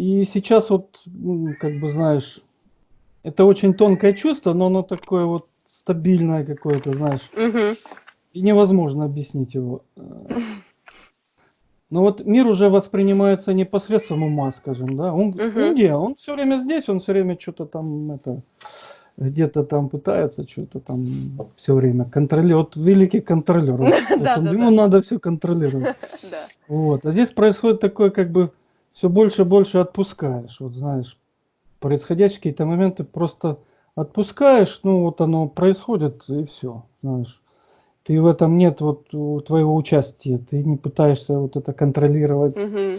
И сейчас вот, как бы знаешь, это очень тонкое чувство, но оно такое вот стабильное какое-то, знаешь. Угу. И невозможно объяснить его. Но вот мир уже воспринимается не посредством ума, скажем, да. Он, угу. где? Он все время здесь, он все время что-то там это где-то там пытается что-то там все время контролировать. Вот великий контролер. Ему надо все контролировать. Вот. А здесь происходит такое, как бы все больше и больше отпускаешь. Вот знаешь, происходящие какие-то моменты просто отпускаешь, ну вот оно происходит и все, знаешь. Ты в этом нет вот твоего участия, ты не пытаешься вот это контролировать. Угу.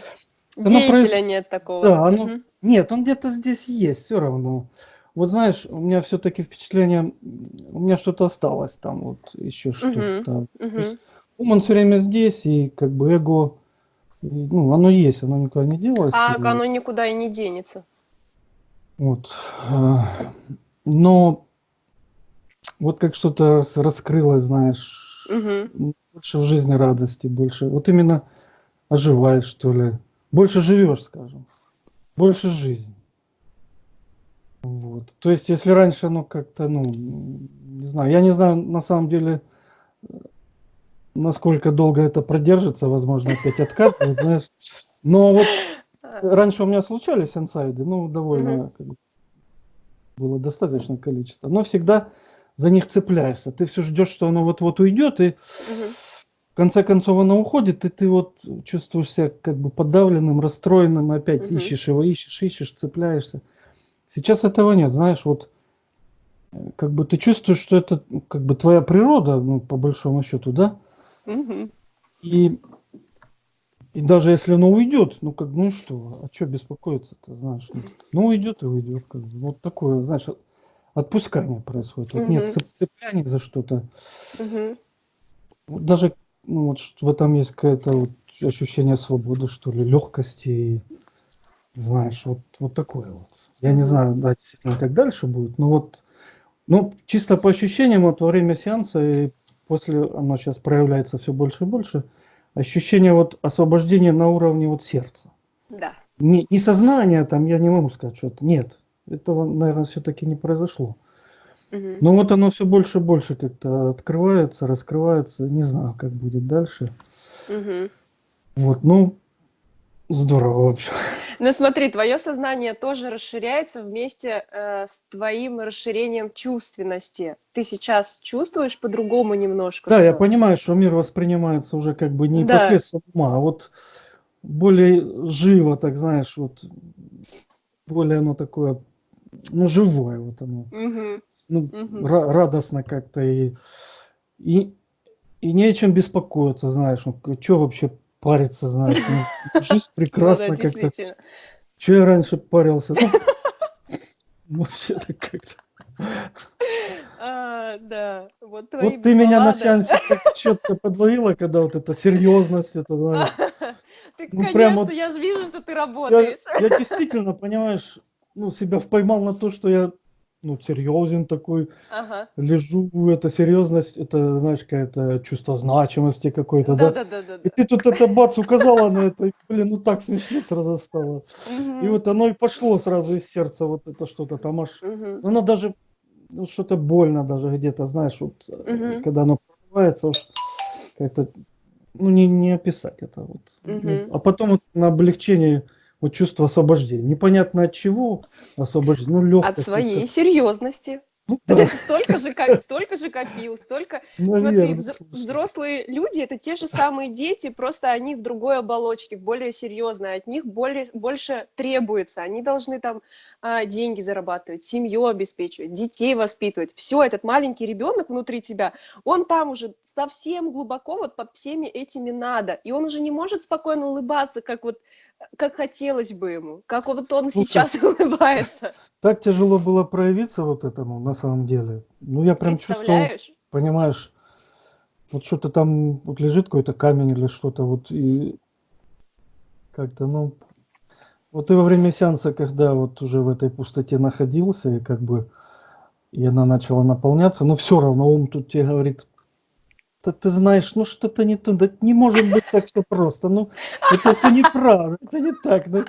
Деятеля проис... нет такого. Да, оно... угу. нет, он где-то здесь есть, все равно. Вот знаешь, у меня все-таки впечатление, у меня что-то осталось там, вот еще что-то. Угу. Ум он все время здесь, и как бы эго, ну, оно есть, оно никуда не делось. А и... оно никуда и не денется. Вот. А, но вот как что-то раскрылось, знаешь, угу. больше в жизни радости, больше. Вот именно оживаешь, что ли. Больше живешь, скажем. Больше жизни. Вот. То есть, если раньше, ну, как-то, ну, не знаю, я не знаю, на самом деле, насколько долго это продержится, возможно, опять откатывает, знаешь. Но вот раньше у меня случались инсайды, ну, довольно как бы, было достаточное количество, но всегда за них цепляешься. Ты все ждешь, что оно вот-вот уйдет, и в конце концов оно уходит, и ты вот чувствуешь себя как бы подавленным, расстроенным, опять ищешь его, ищешь, ищешь, цепляешься. Сейчас этого нет, знаешь, вот э, как бы ты чувствуешь, что это ну, как бы твоя природа, ну, по большому счету, да? Угу. И, и даже если оно уйдет, ну как, ну что, а что беспокоиться-то, знаешь? Ну, ну уйдет и уйдет, как бы. Вот такое, знаешь, отпускание происходит. Вот угу. нет цепляния за что-то. Угу. Вот даже ну, вот в этом есть какое-то вот ощущение свободы, что ли, легкости и знаешь, вот, вот такое вот. Я не знаю, да, как дальше будет, но вот, ну, чисто по ощущениям, вот во время сеанса и после, оно сейчас проявляется все больше и больше, ощущение вот освобождения на уровне вот сердца. Да. Не, не сознание там, я не могу сказать, что это, нет, этого, наверное, все-таки не произошло. Угу. Но вот оно все больше и больше как-то открывается, раскрывается, не знаю, как будет дальше. Угу. Вот, ну, здорово вообще. Ну смотри, твое сознание тоже расширяется вместе э, с твоим расширением чувственности. Ты сейчас чувствуешь по-другому немножко. Да, всё. я понимаю, что мир воспринимается уже как бы не да. посредством ума, а вот более живо, так знаешь, вот более оно такое, ну живое вот оно, угу. ну угу. радостно как-то и и и не о чем беспокоиться, знаешь, ну что вообще париться, знаешь. Ну, жизнь ну прекрасна как-то. Че я раньше парился? Ну, вообще-то как-то. А, да, вот Вот ты меня на сеансе так четко подловила, когда вот эта серьезность, это, знаешь. Ты, ну, конечно, вот, я же вижу, что ты работаешь. Я, я действительно, понимаешь, ну, себя поймал на то, что я ну, серьезен такой, ага. лежу, это серьезность, это, знаешь, какое-то чувство значимости какой-то, да? Да, да, да. И ты тут это бац указала на это, и, блин, ну так смешно сразу стало. И вот оно и пошло сразу из сердца, вот это что-то там аж, оно даже, ну, что-то больно даже где-то, знаешь, вот, угу. когда оно прорывается, уж как-то, ну, не, не описать это вот. А потом вот на облегчение вот чувство освобождения. Непонятно от чего освобождение. Ну, легкость. От своей серьезности. Ну, да. столько же, как, столько же копил, столько... Наверное, Смотри, взрослые люди – это те же самые дети, просто они в другой оболочке, более серьезные, от них более, больше требуется. Они должны там а, деньги зарабатывать, семью обеспечивать, детей воспитывать. Все, этот маленький ребенок внутри тебя, он там уже совсем глубоко вот под всеми этими надо. И он уже не может спокойно улыбаться, как вот как хотелось бы ему, как вот он Слушай, сейчас улыбается. Так тяжело было проявиться вот этому на самом деле. Ну, я прям чувствовал, понимаешь, вот что-то там вот лежит какой-то камень или что-то вот и как-то, ну, вот и во время сеанса, когда вот уже в этой пустоте находился, и как бы и она начала наполняться, но все равно ум тут тебе говорит, ты, ты знаешь, ну что-то не то, да не может быть так все просто, ну это все неправда, это не так, ну,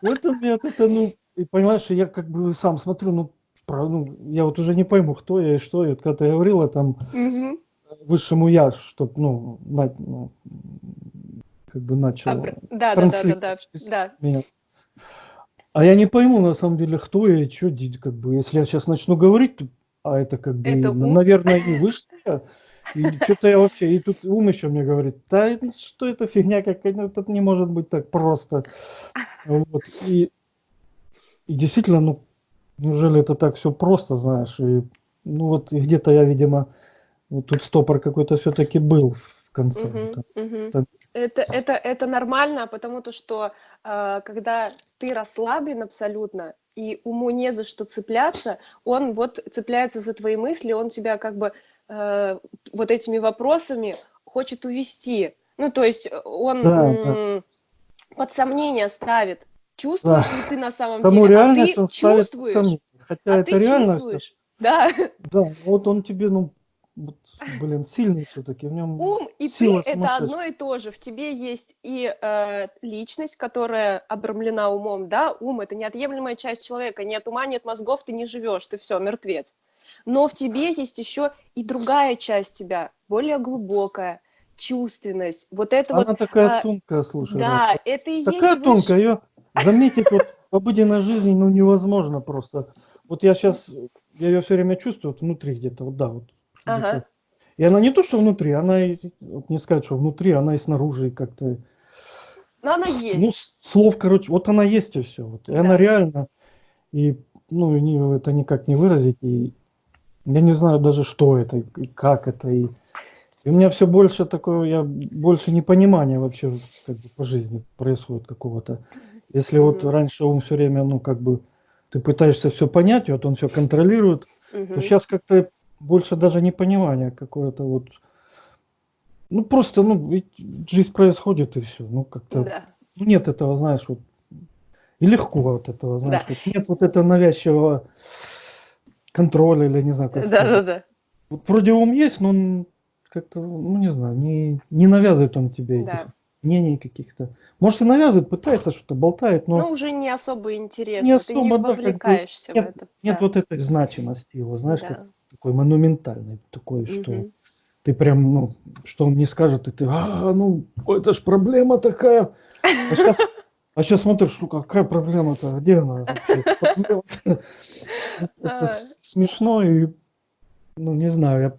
вот у меня это, ну, и понимаешь, я как бы сам смотрю, ну, про, ну, я вот уже не пойму, кто я и что, и вот когда ты говорила там Мгм. высшему я, чтоб, ну, на- ну, как бы начал Абр- Да, да, да, да, да, да. меня. А я не пойму, на самом деле, кто я и что, как бы, если я сейчас начну говорить, а это как бы, Это наверное, и высшее, и что-то я вообще, и тут ум еще мне говорит, да что это фигня какая, ну это не может быть так просто. Вот, и, и действительно, ну, неужели это так все просто, знаешь, и, ну вот, и где-то я, видимо, вот тут стопор какой-то все-таки был в конце. Вот, мгм. так. Это, это, это нормально, потому то, что э, когда ты расслаблен абсолютно, и уму не за что цепляться, он вот цепляется за твои мысли, он тебя как бы э, вот этими вопросами хочет увести. Ну, то есть э, он Да, м, под сомнение ставит, чувствуешь Да. ли ты на самом Саму деле, а ты он чувствуешь, сомнение. Хотя а это ты реальность, чувствуешь. Да, Да, вот он тебе, ну, вот, блин, сильный все-таки, в нем ум и ты это одно и то же. В тебе есть и э, личность, которая обрамлена умом, да, ум это неотъемлемая часть человека. Нет ума, нет мозгов, ты не живешь, ты все, мертвец. Но в тебе есть еще и другая часть тебя, более глубокая, чувственность. Вот это Она вот, такая а, тонкая, слушай, да, Рад. это и такая есть тонкая, выш- ее заметить вот в обыденной жизни, ну, невозможно просто. Вот я сейчас, я ее все время чувствую вот внутри где-то, вот да, вот. Ага. И она не то, что внутри, она, и- вот не сказать, что внутри, она и снаружи как-то, Но она есть. ну, слов, короче, вот она есть и все, вот, и Да. она реально, и, ну, это никак не выразить, и я не знаю даже, что это, и как это, и, и у меня все больше такое, я больше непонимания вообще как бы, по жизни происходит какого-то. Если вот раньше он все время, ну, как бы, ты пытаешься все понять, вот он все контролирует, то сейчас как-то больше даже непонимание какое-то вот. Ну, просто, ну, жизнь происходит и все. Ну, как-то Да. нет этого, знаешь, вот. И легко вот этого, знаешь, Да. вот нет вот этого навязчивого контроля или не знаю, как Да, да, сказать. да. Вот вроде ум есть, но он как-то, ну, не знаю, не, не навязывает он тебе Да. этих мнений каких-то. Может, и навязывает, пытается что-то, болтает, но Ну, уже не особо интересно, не ты не особо, да, как бы вовлекаешься в нет, это. нет Да. вот этой значимости его, знаешь, как Да. такой монументальный, такой, что Мгм. ты прям, ну, что он не скажет, и ты, а, ну, это ж проблема такая. А сейчас, а сейчас смотришь, ну, какая проблема-то, где она вообще? Это А. смешно и, ну, не знаю, я,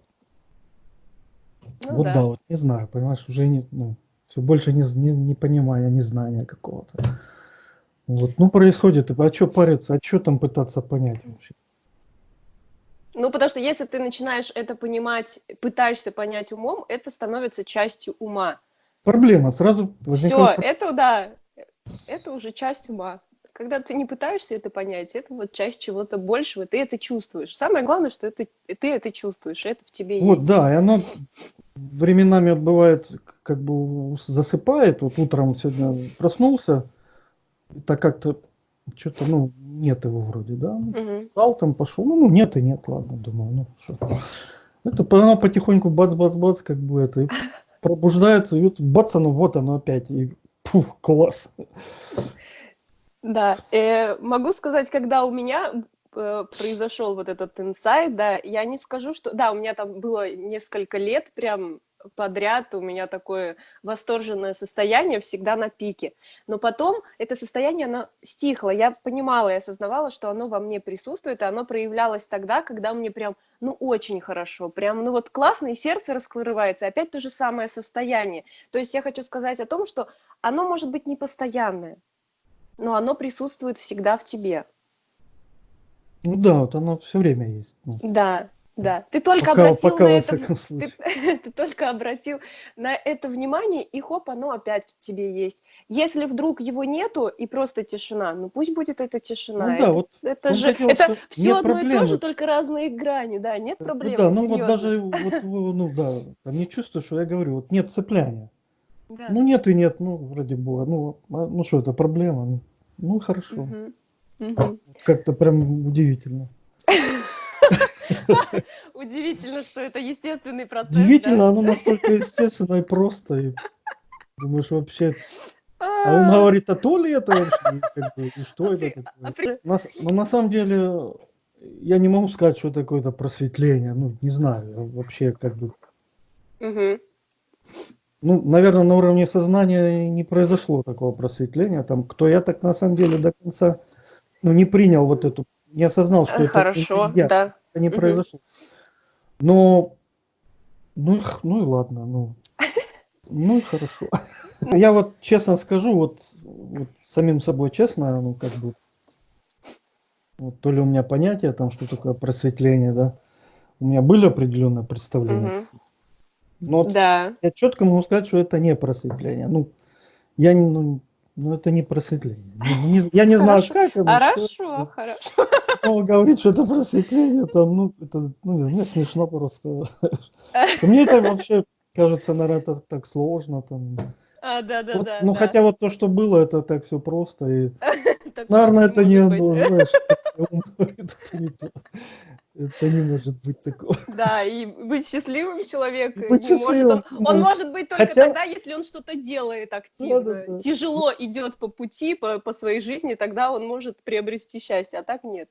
Ну вот да. да, вот не знаю, понимаешь, уже не, ну, все больше не, не, не незнания какого-то. Вот, ну, происходит, а что париться, а что там пытаться понять вообще? Ну, потому что если ты начинаешь это понимать, пытаешься понять умом, это становится частью ума. Проблема, сразу Все, возникает это да, это уже часть ума. Когда ты не пытаешься это понять, это вот часть чего-то большего, ты это чувствуешь. Самое главное, что это, ты это чувствуешь, это в тебе Вот, есть. да, и оно временами бывает, как бы засыпает. Вот утром сегодня проснулся, так как-то что-то, ну, нет его вроде, да. Встал там, пошел, ну, ну, нет и нет, ладно, думаю, ну, что. Это оно потихоньку бац-бац-бац, как бы это, пробуждается, и вот бац, оно, вот оно опять, и пух, класс. Да, э, могу сказать, когда у меня э, произошел вот этот инсайт, да, я не скажу, что... Да, у меня там было несколько лет прям подряд, у меня такое восторженное состояние всегда на пике. Но потом это состояние, оно стихло. Я понимала и осознавала, что оно во мне присутствует, и оно проявлялось тогда, когда мне прям, ну, очень хорошо, прям, ну, вот классно, и сердце раскрывается, опять то же самое состояние. То есть я хочу сказать о том, что оно может быть непостоянное, но оно присутствует всегда в тебе. Ну да, вот оно все время есть. ну, Да, да. Ты только пока, обратил пока на это, ты, ты только обратил на это внимание, и хоп, оно опять в тебе есть. Если вдруг его нету и просто тишина, ну пусть будет эта тишина. Ну да, это, вот это же хотел, это все одно и то же, проблемы. только разные грани, да, нет Ну проблемы, да, ну вот даже вот, вы, ну да, там не чувствую, что я говорю, вот нет цепляния. Да. Ну нет и нет, ну вроде бы, ну, а, ну что это проблема? Ну, хорошо, Мгм. Мгм. как-то прям удивительно. Удивительно, что это естественный процесс. Удивительно, оно настолько естественно и просто. И думаешь, вообще... А он говорит, а то ли это вообще? Как бы, и что это такое? На, ну, на самом деле, я не могу сказать, что это какое-то просветление. Ну, не знаю, вообще как бы... Угу. Ну, наверное, на уровне сознания не произошло такого просветления. Там, кто я так на самом деле до конца ну, не принял вот эту, не осознал, что Хорошо, это, я, да. Не угу. произошло. Но, ну, ну и ладно, ну, ну и хорошо. Я вот честно скажу, вот, вот самим собой честно, ну как бы, вот, то ли у меня понятие там, что такое просветление, да, у меня были определенные представления. Угу. Но вот да. я четко могу сказать, что это не просветление. Ну, я не, ну, ну это не просветление. Ну, не, я не знаю, как оно. Хорошо, что, хорошо. Но говорит, что это просветление, там, ну, это, ну, мне смешно просто. Мне это вообще кажется, наверное, это так сложно. Там. А, да, да, вот, да. Ну, да. хотя вот то, что было, это так все просто. И, наверное, это не оно, знаешь, это не. Это может быть такого. Да, и быть счастливым человеком быть не счастливым, может. Он, он может быть только Хотя... тогда, если он что-то делает активно. Да, да, да. Тяжело идет по пути, по, по своей жизни, тогда он может приобрести счастье, а так нет.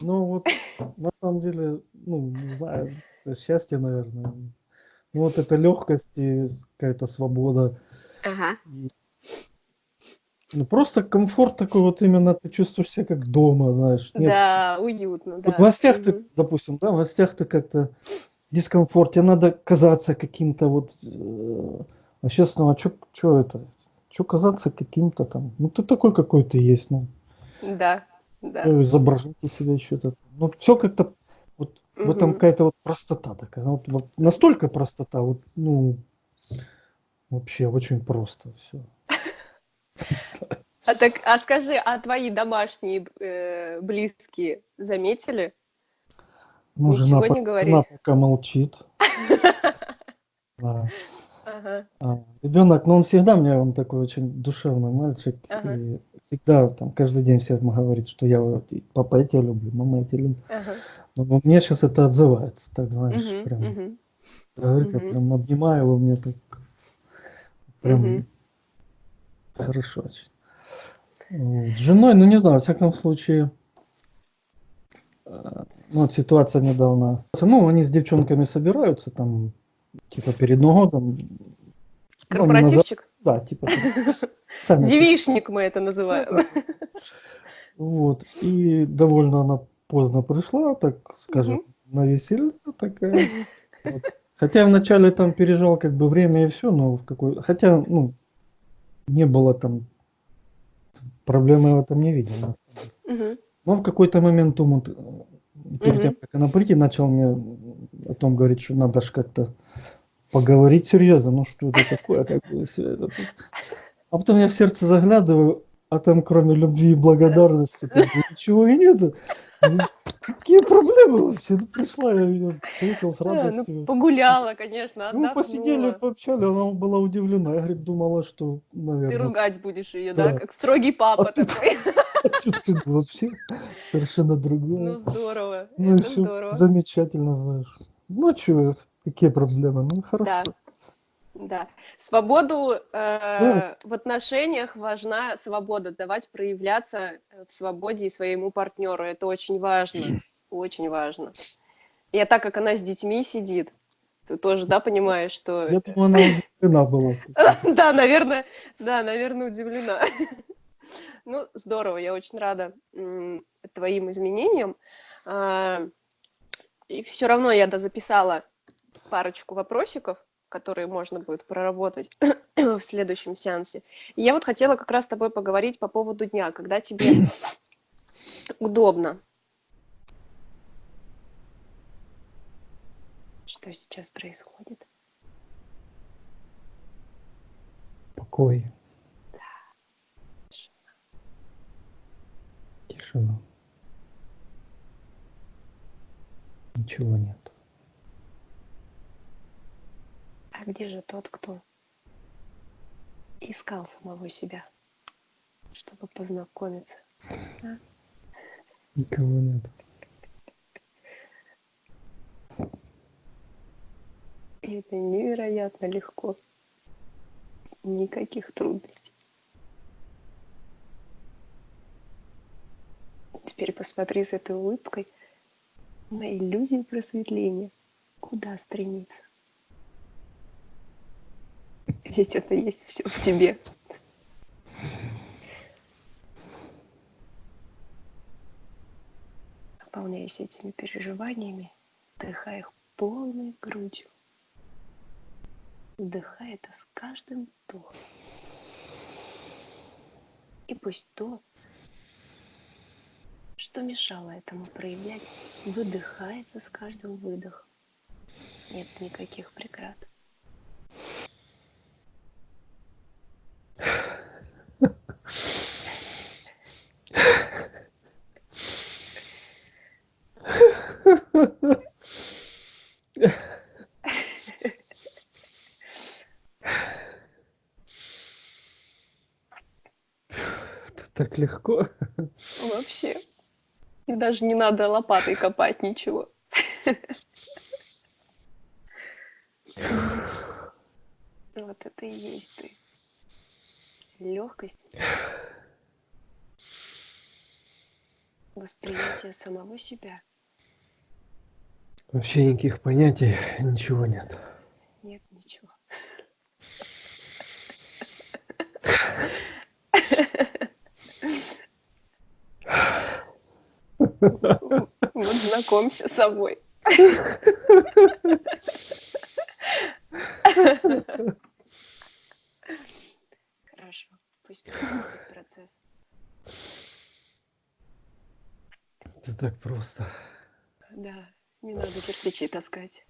Ну вот, на самом деле, ну, не знаю, счастье, наверное. Ну, вот эта легкость и какая-то свобода. Ага. И, ну, просто комфорт такой вот именно, ты чувствуешь себя как дома, знаешь. Нет. Да, уютно, да. Вот в гостях угу. ты, допустим, да, в гостях ты как-то дискомфорт, тебе надо казаться каким-то вот... Э, а сейчас, ну, а что это? Что казаться каким-то там? Ну, ты такой, какой ты есть, ну. Да, да. Изображайте себя еще-то. Ну, все как-то вот угу. в этом какая-то вот простота такая. Вот, вот настолько простота, вот, ну, вообще очень просто все. А так, а скажи, а твои домашние э, близкие заметили? Ну, Ничего жена, не говорит. Жена пока молчит. Да. Ага. А, ребенок, ну он всегда мне, он такой очень душевный мальчик. Ага. И всегда там каждый день всем говорит, что я папа, я тебя люблю, мама, я тебя люблю. Ага. Но мне сейчас это отзывается, так знаешь, угу, прям. Угу. Говорит, угу. я прям обнимаю его, мне так прям угу. хорошо очень. Вот. С женой, ну не знаю, во всяком случае, э, ну, вот ситуация недавно. Ну, они с девчонками собираются там, типа перед Новым годом. Корпоративчик? Ну, да, типа. Сами Девишник мы это называем. Вот. И довольно она поздно пришла, так скажем, на веселье такая. Вот. Хотя вначале там пережал как бы время и все, но в какой... Хотя, ну, не было там... Проблемы в этом не видел. Угу. Но в какой-то момент он, перед тем, как она прийти, начал мне о том говорить, что надо же как-то поговорить серьезно. Ну, что это такое? Как бы, все это... А потом я в сердце заглядываю, а там кроме любви и благодарности как бы, ничего и нет. Ну, какие проблемы вообще? Ну, пришла, я ее встретил с радостью. ну, погуляла, конечно, Ну, посидели, пообщали, она была удивлена. Я, говорит, думала, что, наверное... Ты ругать будешь ее, да? Как строгий папа а такой. Тут как бы вообще совершенно другое. Ну, здорово, ну, все замечательно, знаешь. Ну, что, какие проблемы? Ну, хорошо. Да. Свободу э, да. в отношениях важна свобода, давать проявляться э, в свободе и своему партнеру. Это очень важно. Очень важно. И а так как она с детьми сидит, ты тоже, да, понимаешь, что... Я думаю, она удивлена была. Да, наверное, да, наверное, удивлена. Ну, здорово, я очень рада твоим изменениям. А, и все равно я записала парочку вопросиков которые можно будет проработать в следующем сеансе. И я вот хотела как раз с тобой поговорить по поводу дня, когда тебе удобно. Что сейчас происходит? Покой. Да. Тишина. Ничего нет. А где же тот, кто искал самого себя, чтобы познакомиться? А? Никого нет. И это невероятно легко. Никаких трудностей. Теперь посмотри с этой улыбкой на иллюзию просветления. Куда стремиться? Ведь это есть все в тебе. Наполняясь этими переживаниями, вдыхай их полной грудью. Вдыхай это с каждым вдохом. И пусть то, что мешало этому проявлять, выдыхается с каждым выдохом. Нет никаких преград. Так легко. Вообще. И даже не надо лопатой копать ничего. Вот это и есть ты. Легкость. Восприятие самого себя. Вообще никаких понятий, ничего нет. Нет ничего. Вот знакомься с собой. Хорошо, пусть проходит процесс. Это так просто. Да, не надо кирпичи таскать.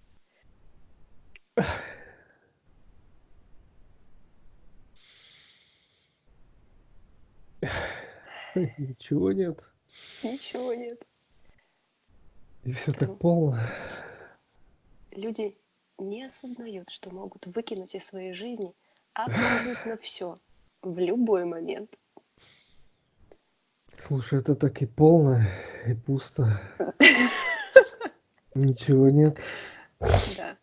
Ничего нет. Ничего нет. И все так полно. Люди не осознают, что могут выкинуть из своей жизни абсолютно все в любой момент. Слушай, это так и полно, и пусто. Ничего нет. Да.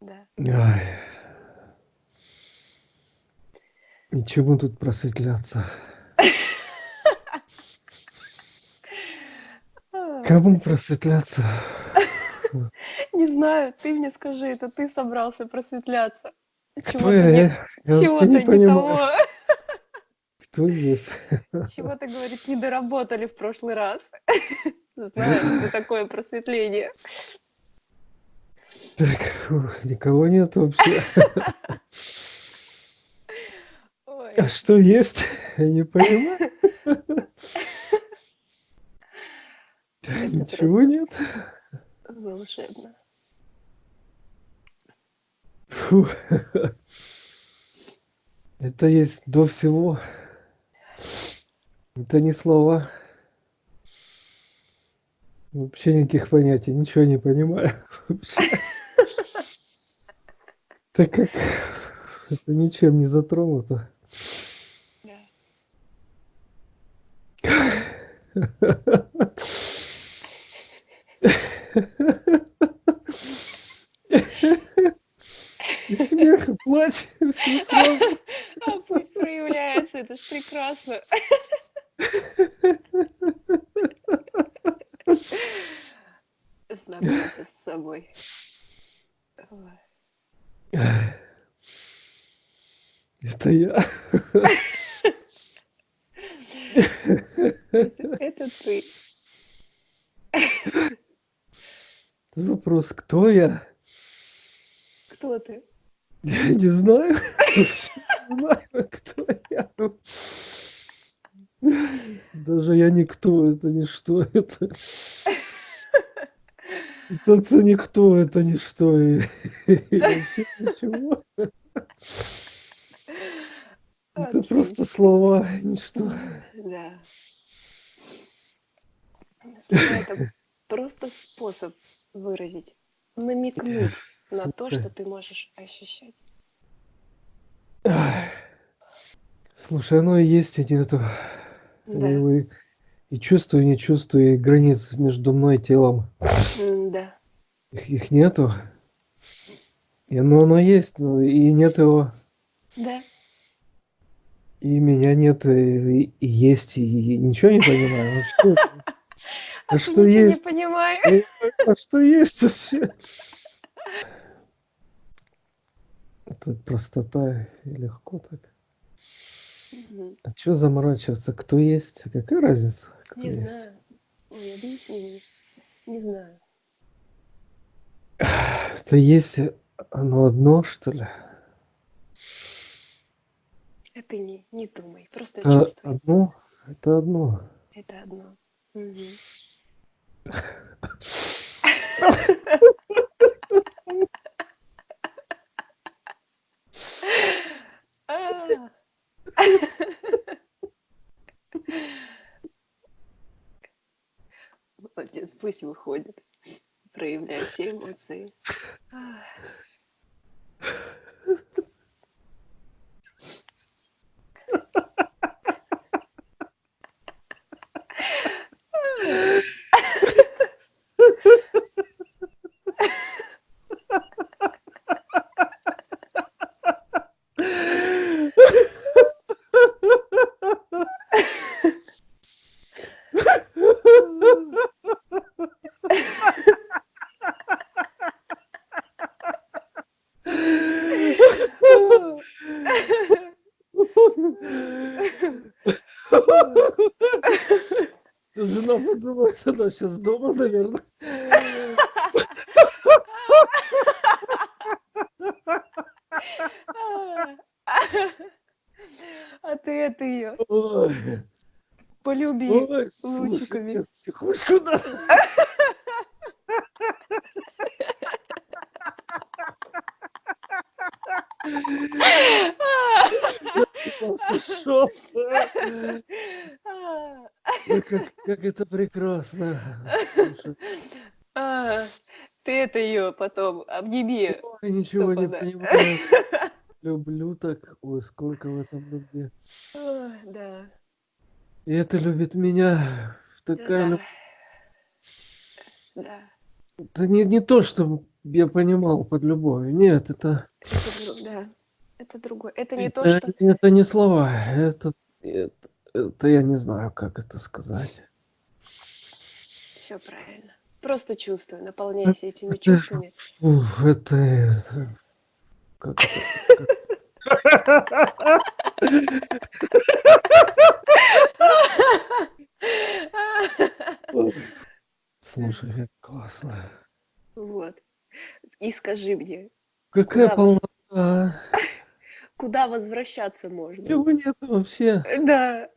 Да. Ай. И чему тут просветляться? Кому просветляться? Не знаю, ты мне скажи, это ты собрался просветляться. Чего-то не, того. кто здесь. Чего-то, говорит, не доработали в прошлый раз. Знаю, что такое просветление. Так, никого нет вообще. Ой, А что есть? Я не понимаю. Ничего нет. волшебно. Фу. Это есть до всего. Это не слова. Вообще никаких понятий, ничего не понимаю. Так как это ничем не затронуто. Да. И смех, и плач, и все сразу. А пусть проявляется, это ж прекрасно. Знакомься с собой. Ой. Это я. Это, это ты. Вопрос, кто я? Кто ты? Я не знаю. Не знаю, кто я. Даже я никто, это ничто, это... Это никто, это ничто, и, и вообще ничего. Это просто слова, ничто. Да. Это просто способ выразить, намекнуть на то, что ты можешь ощущать. Ай. Слушай, оно и есть, и нету. Да. И, и чувствую, и не чувствую, и границ между мной и телом. Да. Их, их нету. И ну оно есть, но и нет его. Да. И меня нет, и, и есть, и ничего не понимаю. А что, а что есть? не понимаю. А что есть вообще? Это простота и легко так. Угу. А что заморачиваться? Кто есть? Какая разница? Кто не есть? знаю. Ой, объясни. Не знаю. Это есть оно одно, что ли? А ты не, не думай, просто это чувствуй. Одно? Это одно. Это одно. Угу. Молодец, пусть выходит. Проявляй все эмоции. Она сейчас дома, наверное. А ты это ее полюби лучиками. Психушку, да. Сошел. Как, как это прекрасно. А, ты это ее потом обними. Ой, ничего не понимаю. Люблю так. Ой, сколько в этом любви. Да. И это любит меня. Такая да. Да. Это не, не то, что я понимал под любовью. Нет, это... это да, это другое. Это не это, то, что... Это не слова. Это, это, это я не знаю, как это сказать. Все правильно. Просто чувствую, наполняйся этими чувствами. Уф, это, это... Как это? Слушай, как классно. Вот. И скажи мне. Какая полнота. Куда возвращаться можно? Чего нет вообще? Да.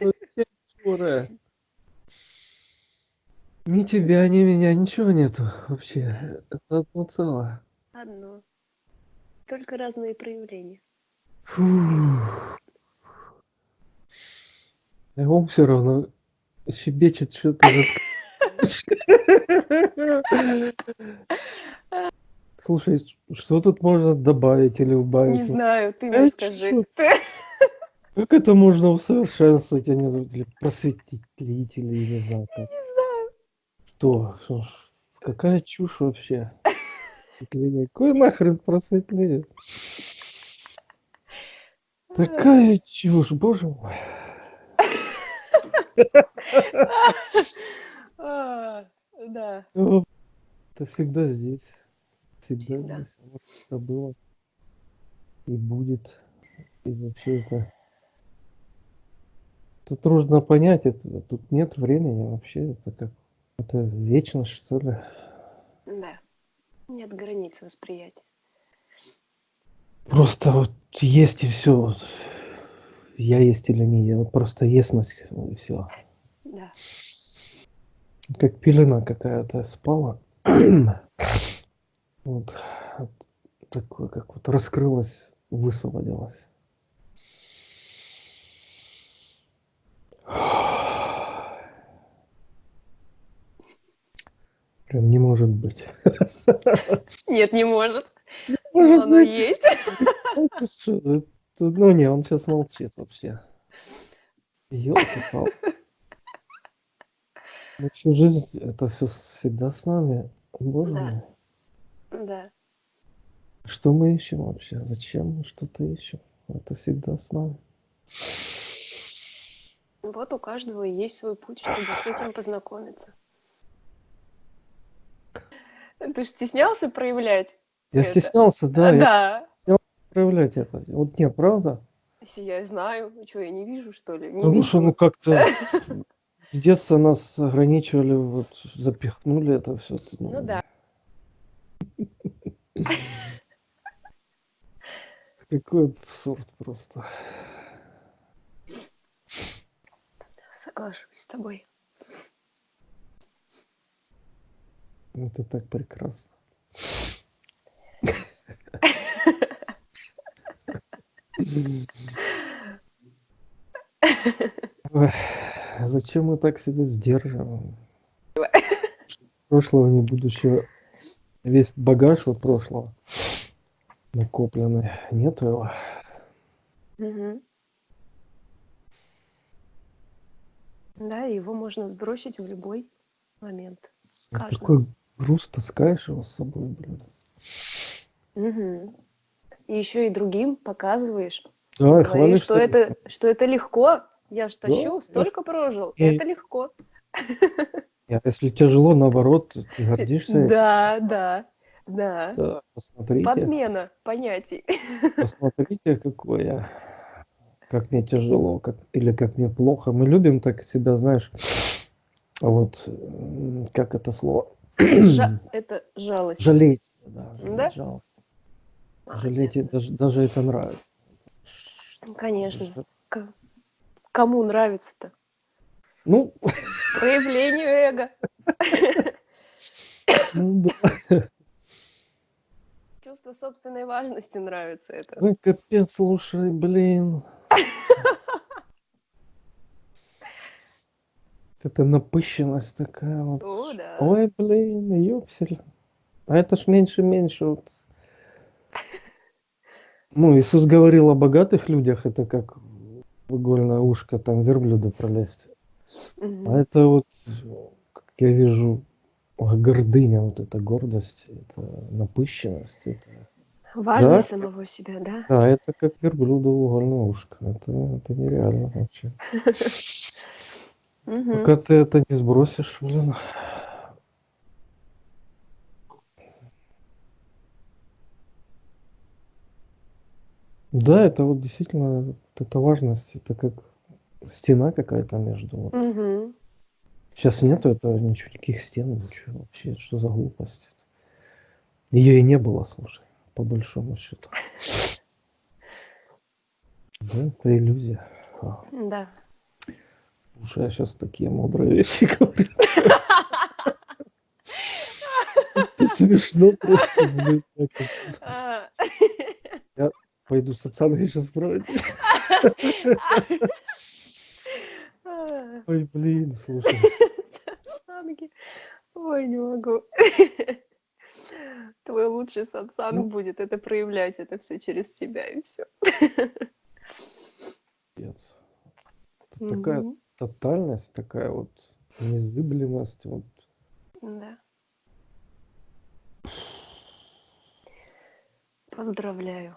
Вообще Ни тебя, ни меня, ничего нету вообще. Это одно целое. Одно. Только разные проявления. А он все равно щебечет что-то. Слушай, что тут можно добавить или убавить? Не знаю, ты мне скажи. Как это можно усовершенствовать, а не просветить, или не знаю как? Не знаю. Что? Что? Какая чушь вообще? Какой нахрен просветление? Такая чушь, боже мой. Да. Это всегда здесь. Всегда, всегда. здесь. Это было. И будет. И вообще это... Тут трудно понять, это, тут нет времени вообще, это как, это вечность, что ли? Да, нет границ восприятия. Просто вот есть и все. Вот. Я есть или не я. Вот просто ясность и все. Да. Как пелена какая-то спала. вот такое, как вот раскрылась, высвободилась. Прям не может быть. Нет, не может. Может оно быть. есть. Ну не, он сейчас молчит вообще. Ёлки-палки. Ну, всю жизнь это все всегда с нами. Боже Да. мой. Да. Что мы ищем вообще? Зачем мы что-то ищем? Это всегда с нами. Вот у каждого есть свой путь, чтобы с этим познакомиться. Ты же стеснялся проявлять? Я это? стеснялся, да. Да. Я проявлять это. Вот не, правда? Если я знаю, ну что, я не вижу, что ли? Не Потому вижу. что, ну, как-то с детства нас ограничивали, вот, запихнули это все. Ну да. Какой абсурд просто. Соглашусь с тобой. Это так прекрасно. Ой, зачем мы так себя сдерживаем? Прошлого не будущего. Весь багаж вот прошлого накопленный. Нету его. Мгм. Да, его можно сбросить в любой момент. Вот Каждый. Такой груз таскаешь его с собой, блин. Мгм. И еще и другим показываешь. Да, и Говоришь, хвалишься. что это, что это легко. Я ж Да, тащу, да. столько прожил. И- Это легко. А если тяжело, наоборот, ты гордишься этим. Да, да, да. Да, посмотрите, Подмена понятий. посмотрите, какой я. Как мне тяжело, как, или как мне плохо. Мы любим так себя, знаешь, вот, как это слово? Жа- это жалость. Жалеть. Да, жалость. А, Жалеть, даже, даже это нравится. ну, Конечно. К- Кому нравится-то? Ну, Проявлению эго. ну да. Чувство собственной важности нравится это. Ой, капец, слушай, блин. Это напыщенность такая вот. О, да. Ой, блин, ёпсель. А это ж меньше-меньше. Вот. Ну, Иисус говорил о богатых людях, это как в игольное ушко там верблюда пролезть. Мгм. А это вот, как я вижу, гордыня, вот эта гордость, это напыщенность. Это... Важность Да. самого себя, да? Да, это как верблюда угольное ушко. Это, это нереально вообще. Мгм. Пока ты это не сбросишь, блин. Да, это вот действительно, эта важность, это как стена какая-то между. вот. Мгм. Сейчас нету этого ничего, никаких стен, ничего вообще, что за глупость. Ее и не было, слушай, по большому счету. Да, это иллюзия. А, Да. Слушай, я сейчас такие мудрые вещи говорю. Это смешно просто, блин. А, Пойду социальные сейчас проводить. а, Ой, блин, слушай. Ой, не могу. Твой лучший сатсанг Ну. будет это проявлять, это все через тебя и все. Такая тотальность, такая вот незыблемость. Вот. Да. Поздравляю.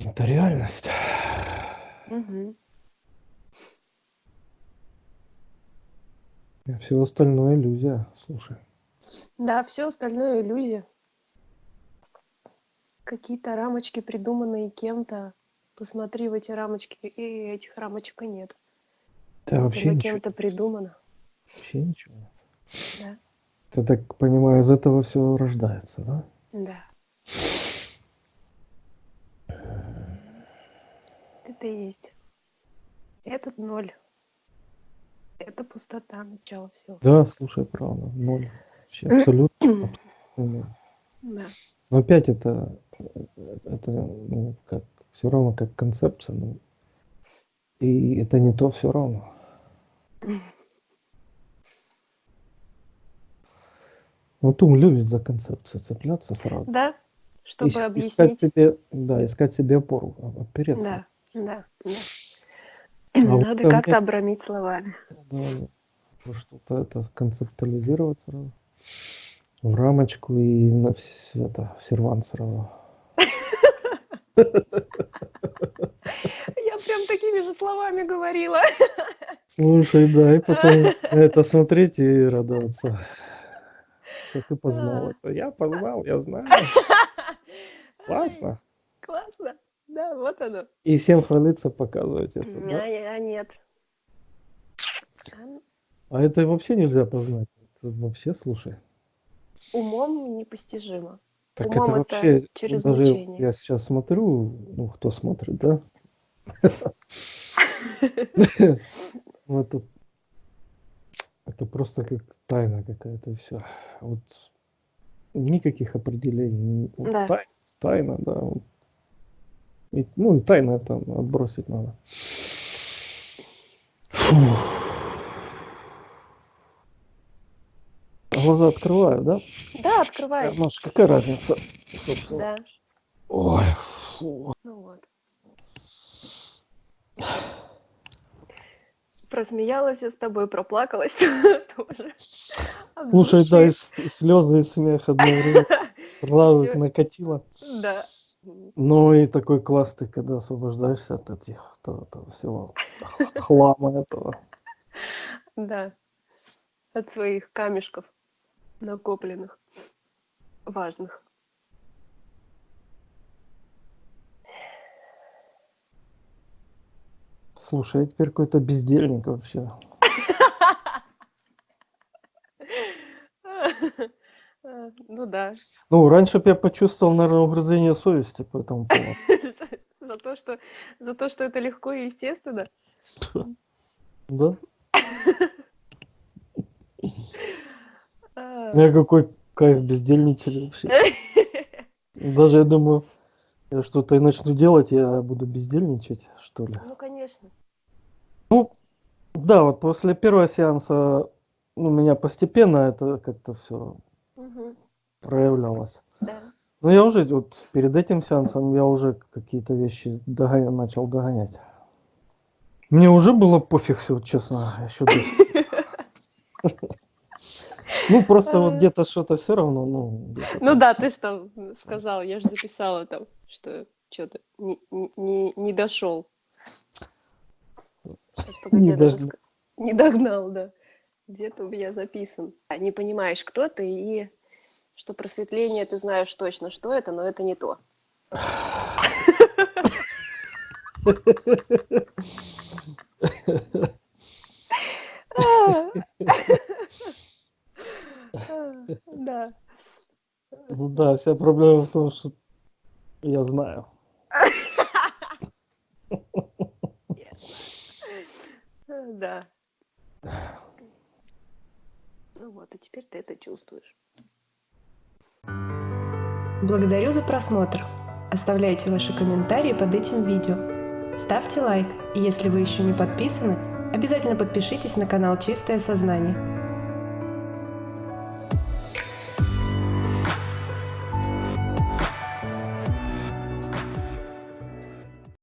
Это реальность. Мгм. А все остальное иллюзия. Слушай. Да, все остальное иллюзия. Какие-то рамочки, придуманные кем-то. Посмотри в эти рамочки, и этих рамочек и нет. Да, Это вообще ничего, кем-то придумано. вообще ничего. нет. Да. Я так понимаю, из этого все рождается, да? Да. Это и есть. Этот ноль. Это пустота, начало всего. Да, слушай, правда, ноль. Вообще абсолютно. абсолютно. Да. Но опять это, это ну, как, все равно как концепция. Ну, и это не то все равно. Вот ум любит за концепцию цепляться сразу. Да? Чтобы Ис- объяснить. Искать себе, да, искать себе опору, а- опереться. Да, да, да. А вот Надо ко как-то обрамить словами. Да, что-то это концептуализировать сразу. В рамочку и на вс- это, в сервант сразу. Я прям такими же словами говорила. Слушай, да, и потом это смотреть и радоваться. Что ты познал это. Я познал, я знаю. Классно. Классно. Да, вот оно. И всем хвалиться, показывать это, А, да? а нет. А, А это вообще нельзя познать. Это вообще, слушай. Умом непостижимо. Так это это вообще, через даже мучение. я сейчас смотрю, ну, кто смотрит, да? Это, это просто как тайна какая-то, все. Вот никаких определений. Тайна, да. ну, и тайна это отбросить надо. Фух. Глаза открываю, да? Да, открывай. Ну, ж какая разница, собственно. Да. Ой, фу. Ну вот. Просмеялась я с тобой, проплакалась тоже. Слушай, да, и, слезы, и смех одновременно сразу накатило. Да. Ну и такой класс ты, когда освобождаешься от этих, от этого всего хлама этого. Да. От своих камешков накопленных. Важных. Слушай, я теперь какой-то бездельник вообще. Ну да. Ну, раньше бы я почувствовал, наверное, угрызение совести по этому поводу. За- За то, что, за то, что это легко и естественно. Да? А. Я какой кайф бездельничать вообще. Даже я думаю, я что-то и начну делать, я буду бездельничать, что ли. Ну, конечно. Да, вот после первого сеанса у меня постепенно это как-то все Мгм. проявлялось. Да. Ну, я уже вот перед этим сеансом я уже какие-то вещи догоня- начал догонять. Мне уже было пофиг все, честно, еще Ну, просто вот где-то что-то все равно, ну... Ну да, ты что сказал, я же записала там, что что-то не, не- не, не дошел. Сейчас, погоди, Не я даже не догнал, да. Где-то у меня записан. А, Не понимаешь, кто ты, и что просветление, ты знаешь точно, что это, но это не то. Да. Ну да, вся проблема в том, что я знаю. Да. Ну вот, и теперь ты это чувствуешь. Благодарю за просмотр. Оставляйте ваши комментарии под этим видео. Ставьте лайк, и если вы еще не подписаны, обязательно подпишитесь на канал Чистое Сознание.